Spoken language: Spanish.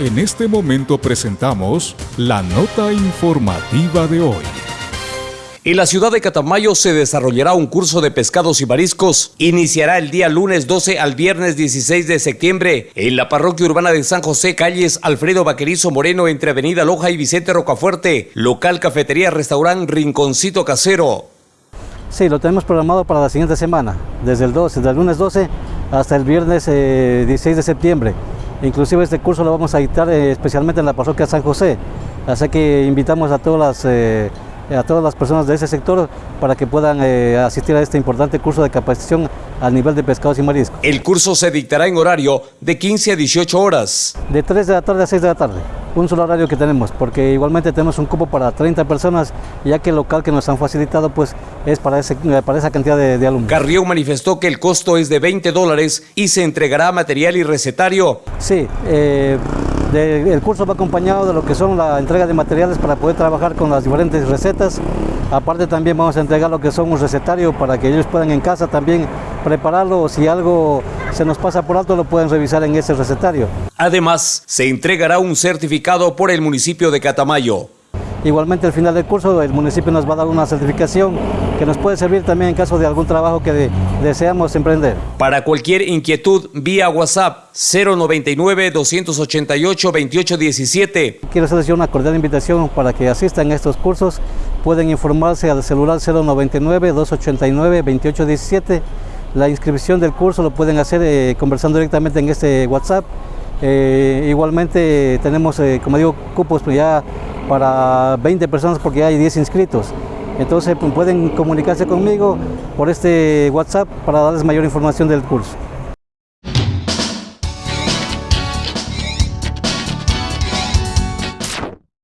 En este momento presentamos la nota informativa de hoy. En la ciudad de Catamayo se desarrollará un curso de pescados y mariscos. Iniciará el día lunes 12 al viernes 16 de septiembre en la parroquia urbana de San José, calles Alfredo Vaquerizo Moreno entre Avenida Loja y Vicente Rocafuerte. Local cafetería, restaurante Rinconcito Casero. Sí, lo tenemos programado para la siguiente semana, desde el 12, desde el lunes 12 hasta el viernes 16 eh, de septiembre. Inclusive este curso lo vamos a dictar eh, especialmente en la parroquia San José. Así que invitamos a todas las eh, a todas las personas de ese sector para que puedan asistir a este importante curso de capacitación a nivel de pescados y mariscos. El curso se dictará en horario de 15 a 18 horas. De 3 de la tarde a 6 de la tarde un solo horario que tenemos, porque igualmente tenemos un cupo para 30 personas, ya que el local que nos han facilitado pues es para, ese, para esa cantidad de, alumnos. Carrió manifestó que el costo es de 20 dólares y se entregará material y recetario. Sí, eh, el curso va acompañado de lo que son la entrega de materiales para poder trabajar con las diferentes recetas. Aparte también vamos a entregar lo que son un recetario para que ellos puedan en casa también prepararlo o si algo se nos pasa por alto lo pueden revisar en ese recetario. Además, se entregará un certificado por el municipio de Catamayo. Igualmente al final del curso el municipio nos va a dar una certificación que nos puede servir también en caso de algún trabajo que deseamos emprender. Para cualquier inquietud, vía WhatsApp 099-288-2817. Quiero hacerles una cordial invitación para que asistan a estos cursos. Pueden informarse al celular 099-289-2817. La inscripción del curso lo pueden hacer eh, conversando directamente en este WhatsApp. Eh, igualmente tenemos, eh, como digo, cupos ya para 20 personas porque hay 10 inscritos. Entonces pues, pueden comunicarse conmigo por este WhatsApp para darles mayor información del curso.